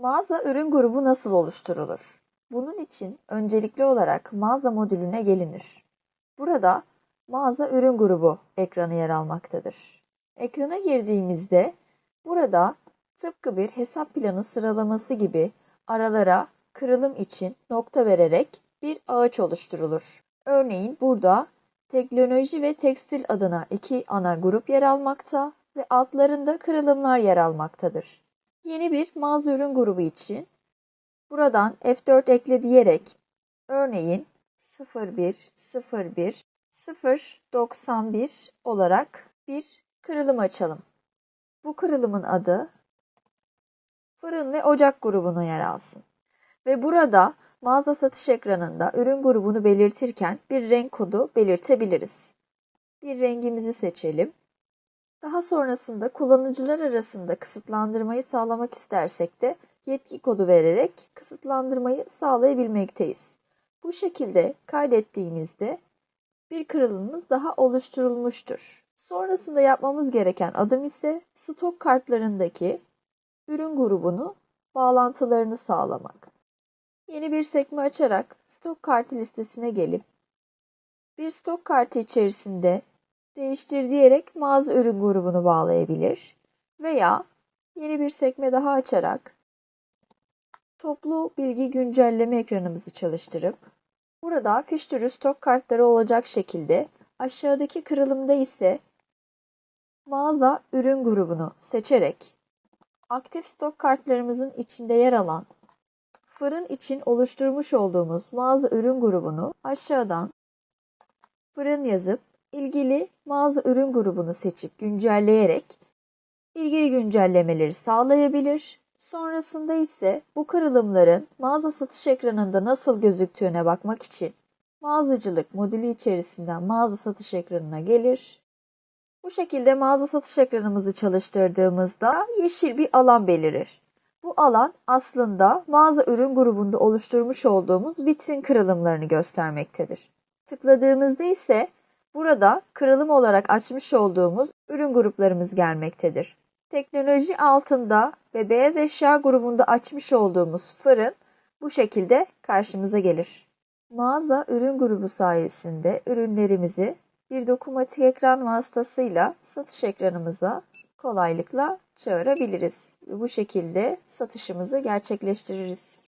Mağaza ürün grubu nasıl oluşturulur? Bunun için öncelikli olarak mağaza modülüne gelinir. Burada mağaza ürün grubu ekranı yer almaktadır. Ekrana girdiğimizde burada tıpkı bir hesap planı sıralaması gibi aralara kırılım için nokta vererek bir ağaç oluşturulur. Örneğin burada teknoloji ve tekstil adına iki ana grup yer almakta ve altlarında kırılımlar yer almaktadır. Yeni bir mağaza ürün grubu için buradan F4 ekle diyerek örneğin 01 01 091 olarak bir kırılım açalım. Bu kırılımın adı fırın ve ocak grubuna yer alsın. Ve burada mağaza satış ekranında ürün grubunu belirtirken bir renk kodu belirtebiliriz. Bir rengimizi seçelim. Daha sonrasında kullanıcılar arasında kısıtlandırmayı sağlamak istersek de yetki kodu vererek kısıtlandırmayı sağlayabilmekteyiz. Bu şekilde kaydettiğimizde bir kırılımımız daha oluşturulmuştur. Sonrasında yapmamız gereken adım ise stok kartlarındaki ürün grubunu bağlantılarını sağlamak. Yeni bir sekme açarak stok kartı listesine gelip bir stok kartı içerisinde değiştir diyerek mağaza ürün grubunu bağlayabilir veya yeni bir sekme daha açarak toplu bilgi güncelleme ekranımızı çalıştırıp burada fiş türü stok kartları olacak şekilde aşağıdaki kırılımda ise mağaza ürün grubunu seçerek aktif stok kartlarımızın içinde yer alan fırın için oluşturmuş olduğumuz mağaza ürün grubunu aşağıdan fırın yazıp ilgili mağaza ürün grubunu seçip güncelleyerek ilgili güncellemeleri sağlayabilir. Sonrasında ise bu kırılımların mağaza satış ekranında nasıl gözüktüğüne bakmak için mağazacılık modülü içerisinden mağaza satış ekranına gelir. Bu şekilde mağaza satış ekranımızı çalıştırdığımızda yeşil bir alan belirir. Bu alan aslında mağaza ürün grubunda oluşturmuş olduğumuz vitrin kırılımlarını göstermektedir. Tıkladığımızda ise burada kırılım olarak açmış olduğumuz ürün gruplarımız gelmektedir. Teknoloji altında ve beyaz eşya grubunda açmış olduğumuz fırın bu şekilde karşımıza gelir. Mağaza ürün grubu sayesinde ürünlerimizi bir dokunmatik ekran vasıtasıyla satış ekranımıza kolaylıkla çağırabiliriz. Bu şekilde satışımızı gerçekleştiririz.